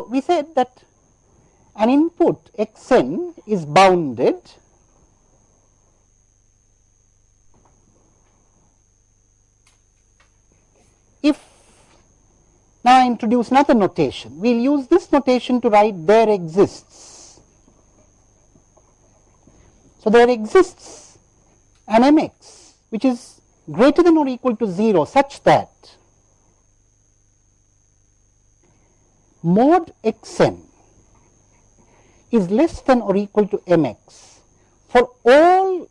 So, we said that an input x n is bounded if now I introduce another notation. We will use this notation to write there exists. So, there exists an mx which is greater than or equal to 0 such that mod xn is less than or equal to mx for all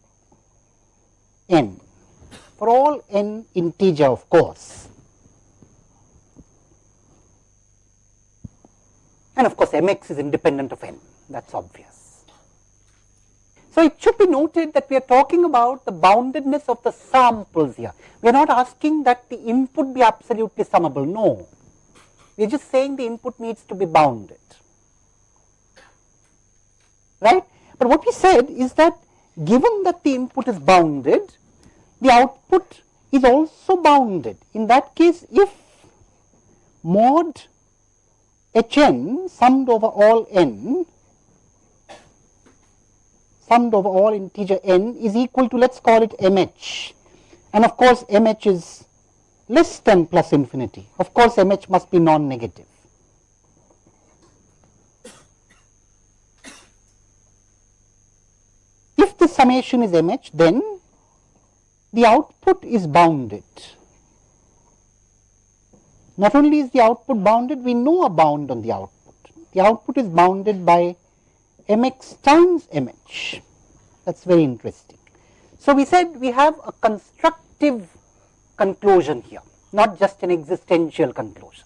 n, for all n integer of course. And of course, mx is independent of n, that is obvious. So, it should be noted that we are talking about the boundedness of the samples here. We are not asking that the input be absolutely summable, no. We are just saying the input needs to be bounded right. But what we said is that given that the input is bounded, the output is also bounded. In that case, if mod h n summed over all n summed over all integer n is equal to let us call it m h and of course m h is less than plus infinity. Of course, m h must be non-negative. If the summation is mh, then the output is bounded. Not only is the output bounded, we know a bound on the output. The output is bounded by mx times mh. That is very interesting. So, we said we have a constructive conclusion here, not just an existential conclusion.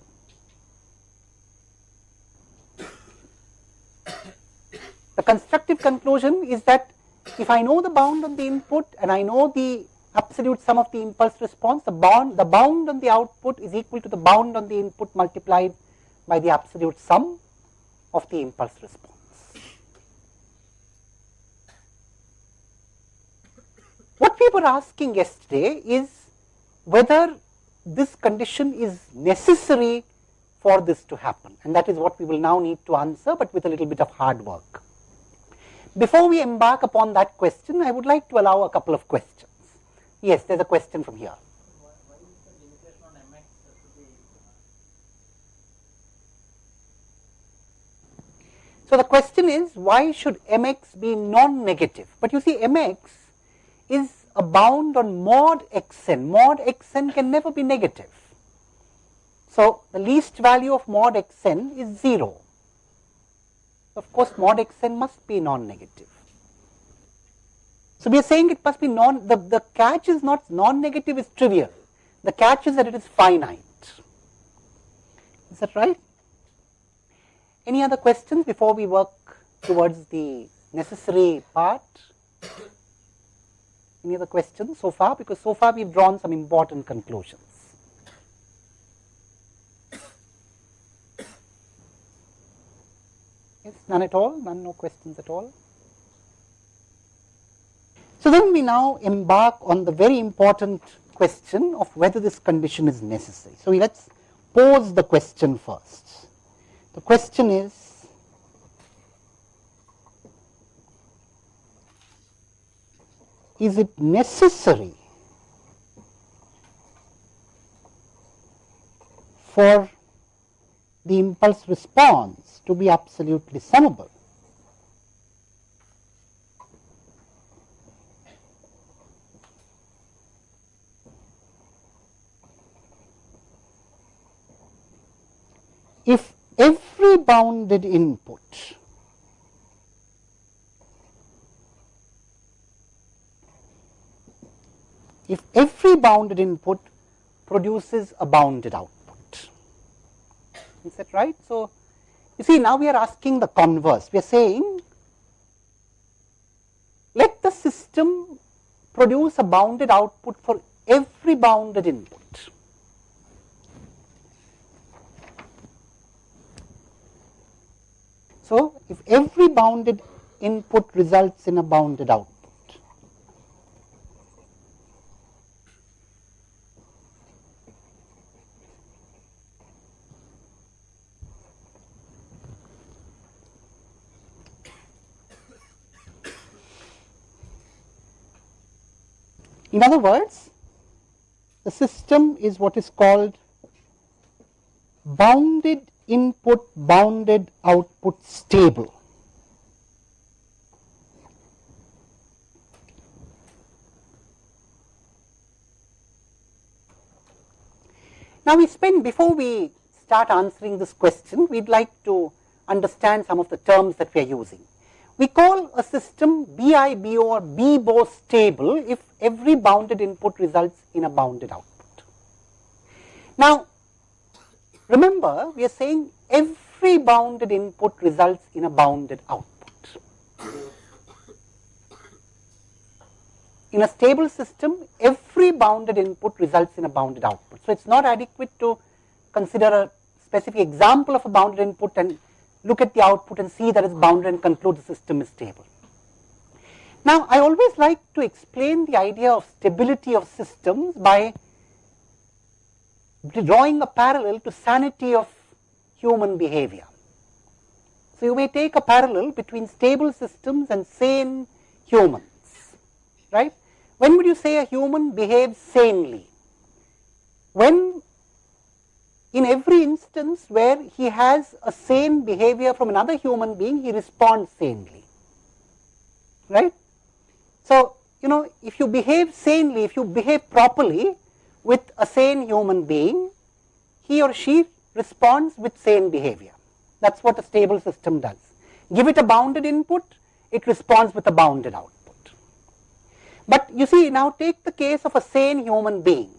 The constructive conclusion is that if I know the bound on the input and I know the absolute sum of the impulse response, the bound, the bound on the output is equal to the bound on the input multiplied by the absolute sum of the impulse response. What we were asking yesterday is whether this condition is necessary for this to happen and that is what we will now need to answer, but with a little bit of hard work. Before we embark upon that question, I would like to allow a couple of questions. Yes, there is a question from here. So, the question is why should mx be non-negative? But you see mx is a bound on mod xn, mod xn can never be negative. So, the least value of mod xn is 0 of course mod xn must be non-negative. So, we are saying it must be non, the, the catch is not non-negative is trivial, the catch is that it is finite. Is that right? Any other questions before we work towards the necessary part? Any other questions so far? Because so far we have drawn some important conclusions. Yes, none at all, none, no questions at all. So then we now embark on the very important question of whether this condition is necessary. So let us pose the question first. The question is, is it necessary for the impulse response to be absolutely summable. If every bounded input if every bounded input produces a bounded output. Is that right? So, you see now we are asking the converse, we are saying let the system produce a bounded output for every bounded input. So, if every bounded input results in a bounded output, In other words, the system is what is called bounded input, bounded output stable. Now, we spend before we start answering this question, we would like to understand some of the terms that we are using. We call a system BIBO or BIBO stable if every bounded input results in a bounded output. Now, remember we are saying every bounded input results in a bounded output. In a stable system, every bounded input results in a bounded output. So, it is not adequate to consider a specific example of a bounded input and look at the output and see that it's bounded and conclude the system is stable. Now, I always like to explain the idea of stability of systems by drawing a parallel to sanity of human behavior. So, you may take a parallel between stable systems and sane humans, right. When would you say a human behaves sanely? When in every instance where he has a sane behavior from another human being, he responds sanely, right. So, you know if you behave sanely, if you behave properly with a sane human being, he or she responds with sane behavior. That is what a stable system does. Give it a bounded input, it responds with a bounded output. But you see now take the case of a sane human being.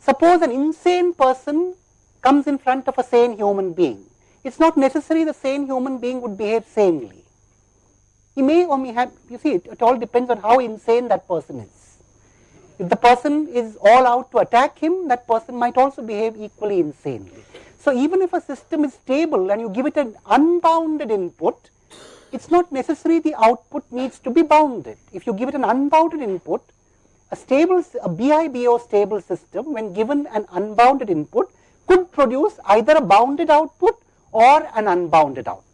Suppose an insane person comes in front of a sane human being, it is not necessary the sane human being would behave sanely. He may or may have, you see, it, it all depends on how insane that person is. If the person is all out to attack him, that person might also behave equally insanely. So, even if a system is stable and you give it an unbounded input, it is not necessary the output needs to be bounded. If you give it an unbounded input, a stable, a BIBO stable system when given an unbounded input could produce either a bounded output or an unbounded output.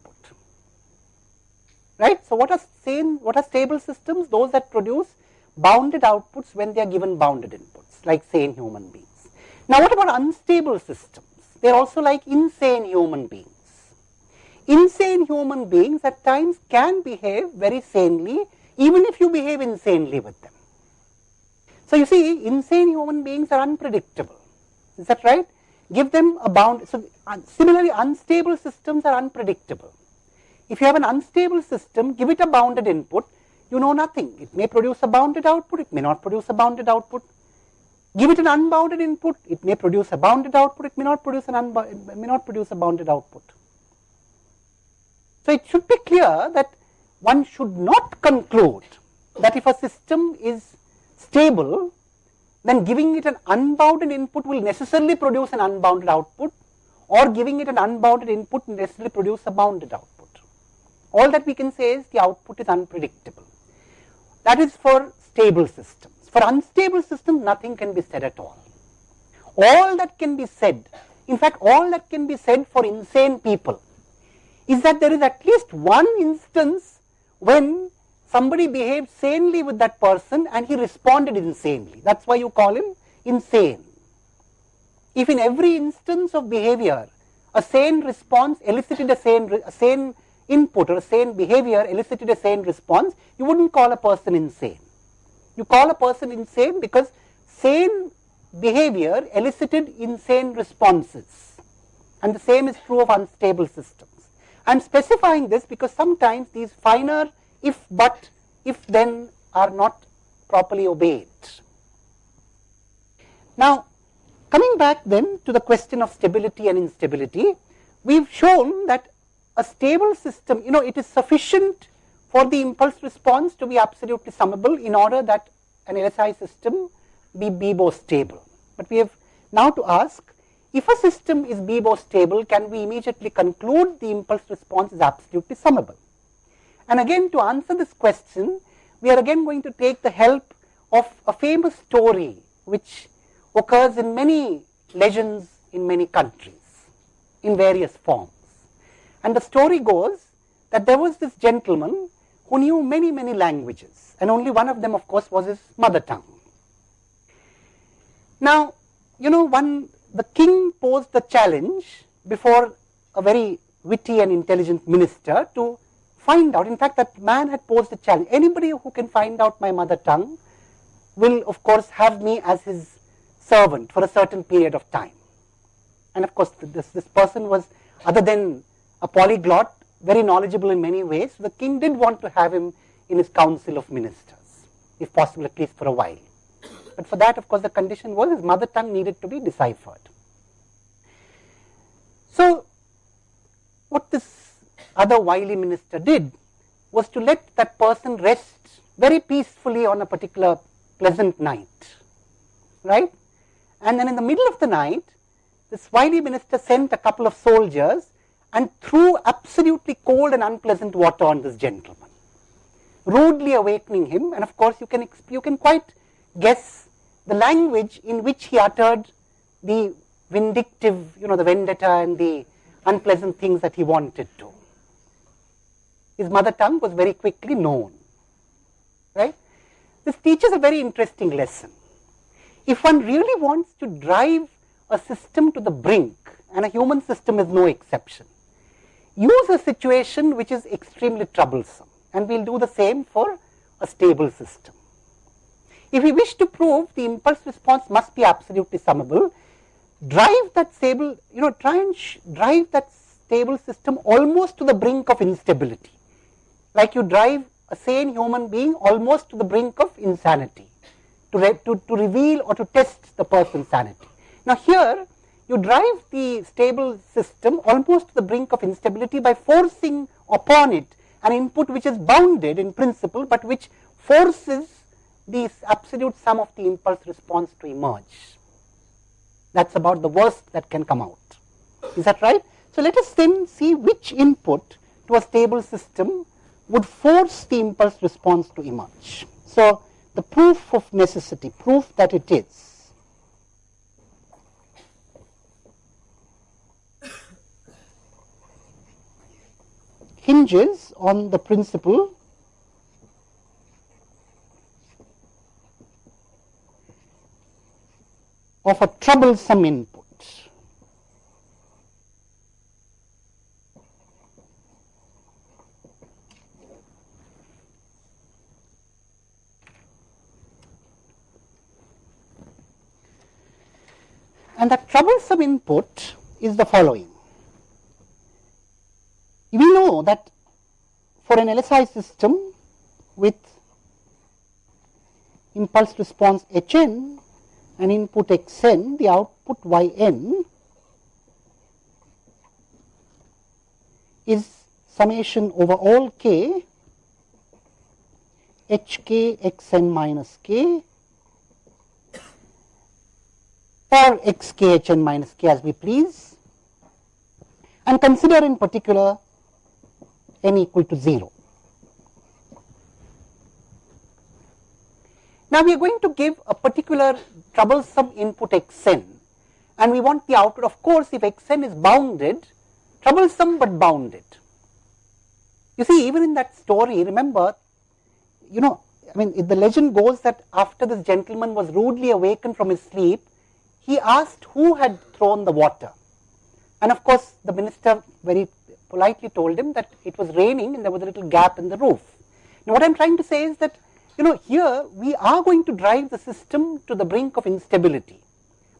Right. So, what are sane, what are stable systems? Those that produce bounded outputs when they are given bounded inputs like sane human beings. Now, what about unstable systems? They are also like insane human beings. Insane human beings at times can behave very sanely even if you behave insanely with them. So, you see insane human beings are unpredictable, is that right? Give them a bound. So, uh, similarly unstable systems are unpredictable. If you have an unstable system, give it a bounded input, you know nothing. It may produce a bounded output, it may not produce a bounded output. Give it an unbounded input, it may produce a bounded output, it may not produce an it may not produce a bounded output. So, it should be clear that one should not conclude that if a system is stable, then giving it an unbounded input will necessarily produce an unbounded output or giving it an unbounded input necessarily produce a bounded output. All that we can say is the output is unpredictable. That is for stable systems. For unstable systems, nothing can be said at all. All that can be said, in fact, all that can be said for insane people is that there is at least one instance when somebody behaved sanely with that person and he responded insanely. That is why you call him insane. If in every instance of behavior, a sane response elicited a sane, a sane input or a sane behavior elicited a sane response, you would not call a person insane. You call a person insane because sane behavior elicited insane responses and the same is true of unstable systems. I am specifying this because sometimes these finer if but if then are not properly obeyed. Now, coming back then to the question of stability and instability, we have shown that a stable system, you know, it is sufficient for the impulse response to be absolutely summable in order that an LSI system be BIBO stable. But we have now to ask, if a system is BIBO stable, can we immediately conclude the impulse response is absolutely summable? And again to answer this question, we are again going to take the help of a famous story which occurs in many legends in many countries in various forms. And the story goes that there was this gentleman who knew many, many languages and only one of them of course was his mother tongue. Now, you know, one, the king posed the challenge before a very witty and intelligent minister to find out. In fact, that man had posed a challenge. Anybody who can find out my mother tongue will, of course, have me as his servant for a certain period of time. And of course, this, this person was, other than a polyglot, very knowledgeable in many ways. The king did want to have him in his council of ministers, if possible, at least for a while. But for that, of course, the condition was his mother tongue needed to be deciphered. So, what this other wily minister did was to let that person rest very peacefully on a particular pleasant night, right? And then in the middle of the night, this wily minister sent a couple of soldiers and threw absolutely cold and unpleasant water on this gentleman, rudely awakening him. And of course, you can, you can quite guess the language in which he uttered the vindictive, you know, the vendetta and the unpleasant things that he wanted to. His mother tongue was very quickly known, right? This teaches a very interesting lesson. If one really wants to drive a system to the brink, and a human system is no exception, use a situation which is extremely troublesome, and we will do the same for a stable system. If we wish to prove the impulse response must be absolutely summable, drive that stable, you know, try and drive that stable system almost to the brink of instability. Like you drive a sane human being almost to the brink of insanity to, re to, to reveal or to test the person's sanity. Now here you drive the stable system almost to the brink of instability by forcing upon it an input which is bounded in principle but which forces the absolute sum of the impulse response to emerge. That is about the worst that can come out. Is that right? So let us then see which input to a stable system would force the impulse response to emerge. So the proof of necessity, proof that it is. hinges on the principle of a troublesome input. And the troublesome input is the following. We know that for an LSI system with impulse response Hn and input xn, the output yn is summation over all k h k x n minus k or x k h n minus k as we please and consider in particular n equal to 0. Now we are going to give a particular troublesome input xn and we want the output of course if xn is bounded troublesome but bounded. You see even in that story remember you know I mean the legend goes that after this gentleman was rudely awakened from his sleep he asked who had thrown the water and of course the minister very politely told him that it was raining and there was a little gap in the roof. Now what I am trying to say is that you know, here we are going to drive the system to the brink of instability,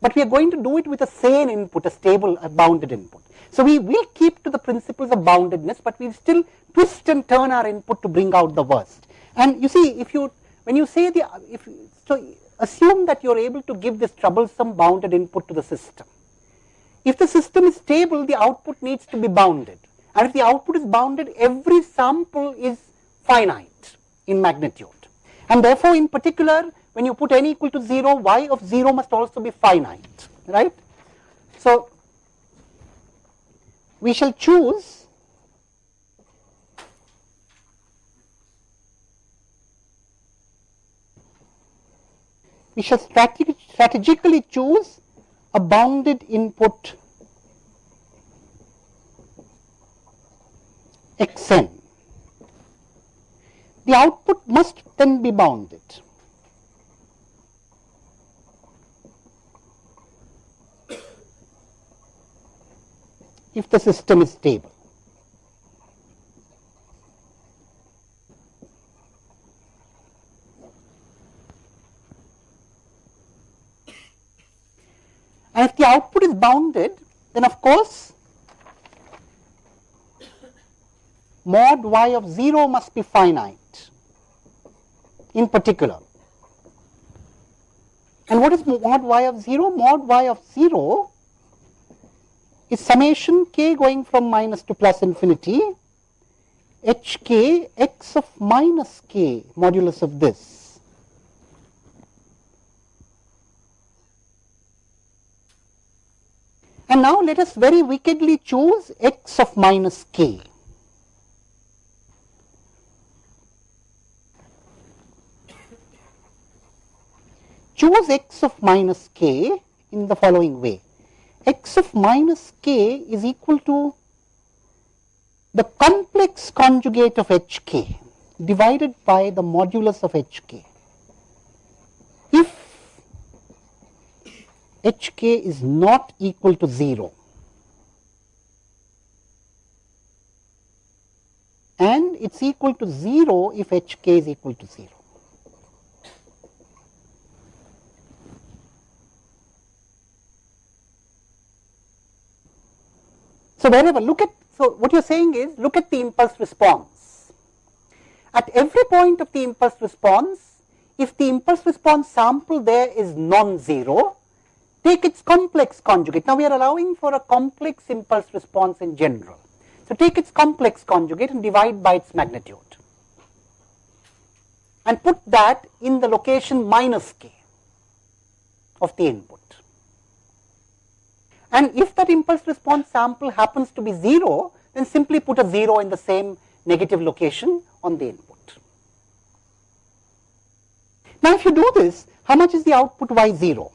but we are going to do it with a sane input, a stable, a bounded input. So we will keep to the principles of boundedness, but we will still twist and turn our input to bring out the worst. And you see, if you, when you say the, if, so assume that you are able to give this troublesome bounded input to the system. If the system is stable, the output needs to be bounded. And if the output is bounded, every sample is finite in magnitude. And therefore, in particular, when you put n equal to 0, y of 0 must also be finite, right. So, we shall choose we shall strategically choose a bounded input xn. The output must then be bounded. if the system is stable. The output is bounded, then of course mod y of 0 must be finite in particular. And what is mod y of 0? Mod y of 0 is summation k going from minus to plus infinity h k x of minus k modulus of this. And now let us very wickedly choose x of minus k. choose x of minus k in the following way. x of minus k is equal to the complex conjugate of hk divided by the modulus of hk. Hk is not equal to 0 and it is equal to 0 if hk is equal to 0. So, wherever look at, so what you are saying is look at the impulse response. At every point of the impulse response, if the impulse response sample there is non-zero, take its complex conjugate. Now, we are allowing for a complex impulse response in general. So, take its complex conjugate and divide by its magnitude and put that in the location minus k of the input. And if that impulse response sample happens to be 0, then simply put a 0 in the same negative location on the input. Now, if you do this, how much is the output y 0?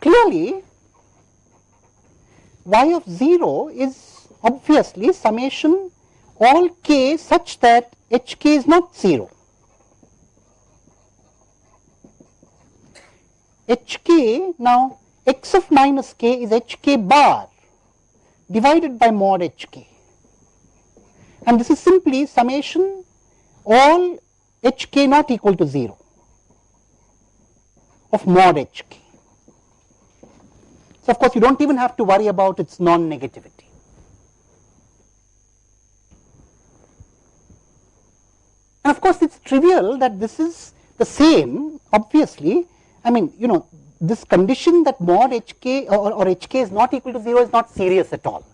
Clearly, y of 0 is obviously summation all k such that h k is not 0. h k now x of minus k is h k bar divided by mod h k and this is simply summation all h k not equal to 0 of mod h k. Of course, you do not even have to worry about its non-negativity. And of course, it is trivial that this is the same obviously I mean you know this condition that mod hk or, or hk is not equal to 0 is not serious at all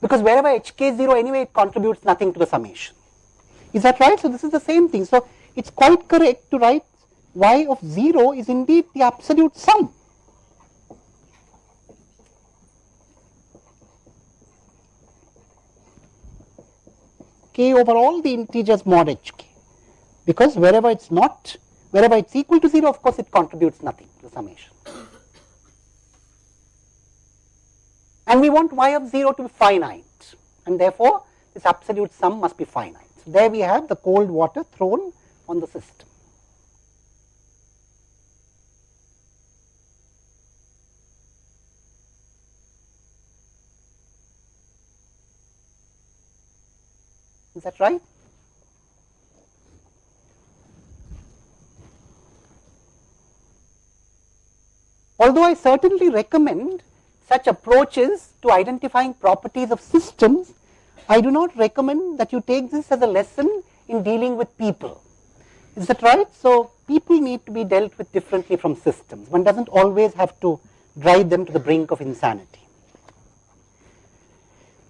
because wherever hk is 0 anyway it contributes nothing to the summation. Is that right? So, this is the same thing. So, it is quite correct to write y of 0 is indeed the absolute sum. K over all the integers mod hk because wherever it is not wherever it is equal to 0 of course it contributes nothing to the summation. and we want y of 0 to be finite and therefore, this absolute sum must be finite. So, there we have the cold water thrown on the system. Is that right? Although I certainly recommend such approaches to identifying properties of systems, I do not recommend that you take this as a lesson in dealing with people. Is that right? So, people need to be dealt with differently from systems. One does not always have to drive them to the brink of insanity.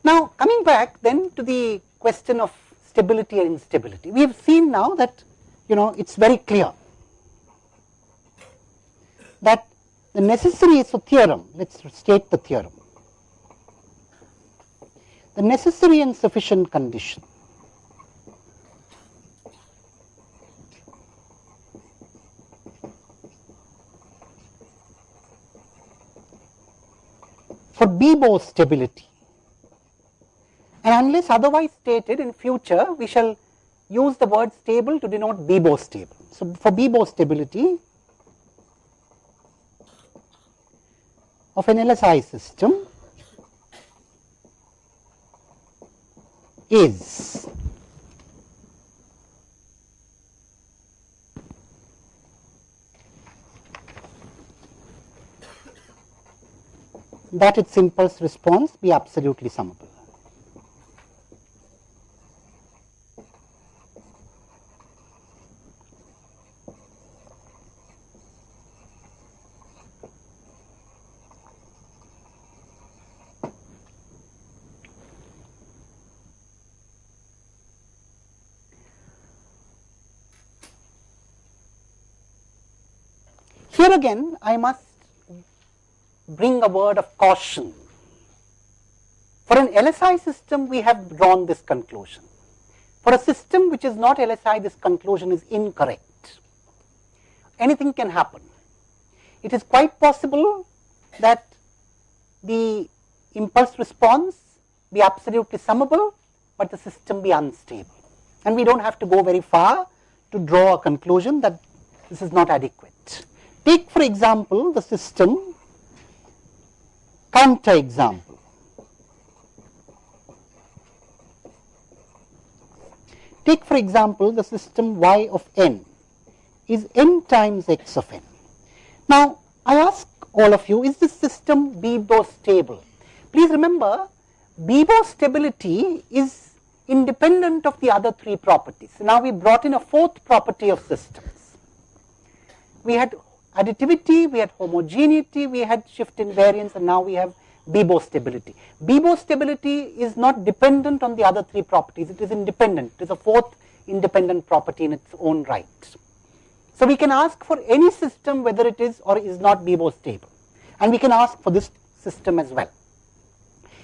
Now, coming back then to the question of stability and instability, we have seen now that you know it is very clear that the necessary so theorem, let us state the theorem. The necessary and sufficient condition. For BIBO stability and unless otherwise stated in future we shall use the word stable to denote BIBO stable. So, for BIBO stability of an LSI system, is that its impulse response be absolutely summable. Here again I must bring a word of caution. For an LSI system we have drawn this conclusion. For a system which is not LSI this conclusion is incorrect. Anything can happen. It is quite possible that the impulse response be absolutely summable, but the system be unstable. And we do not have to go very far to draw a conclusion that this is not adequate. Take for example, the system counter example. Take for example the system y of n is n times x of n. Now I ask all of you is this system BIBO stable? Please remember BIBO stability is independent of the other three properties. Now we brought in a fourth property of systems. We had additivity, we had homogeneity, we had shift invariance and now we have BIBO stability. BIBO stability is not dependent on the other three properties, it is independent, it is a fourth independent property in its own right. So we can ask for any system whether it is or is not BIBO stable and we can ask for this system as well.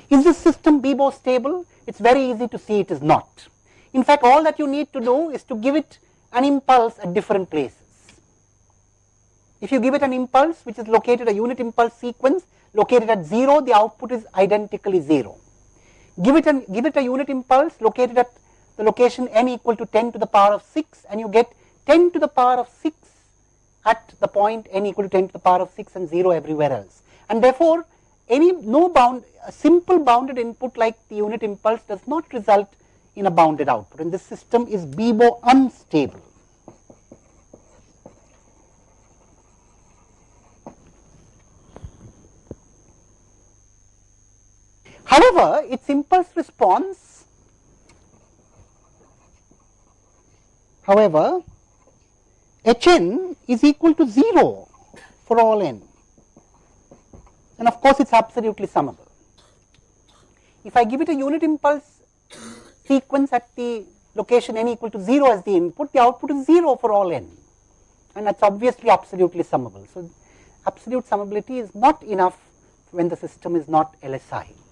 Is this system BIBO stable? It is very easy to see it is not. In fact, all that you need to do is to give it an impulse at different places. If you give it an impulse which is located a unit impulse sequence located at 0, the output is identically 0. Give it, an, give it a unit impulse located at the location n equal to 10 to the power of 6 and you get 10 to the power of 6 at the point n equal to 10 to the power of 6 and 0 everywhere else. And therefore, any no bound a simple bounded input like the unit impulse does not result in a bounded output and this system is BIBO unstable. However, its impulse response, however, Hn is equal to 0 for all n and of course, it is absolutely summable. If I give it a unit impulse sequence at the location n equal to 0 as the input, the output is 0 for all n and that is obviously absolutely summable. So, absolute summability is not enough when the system is not LSI.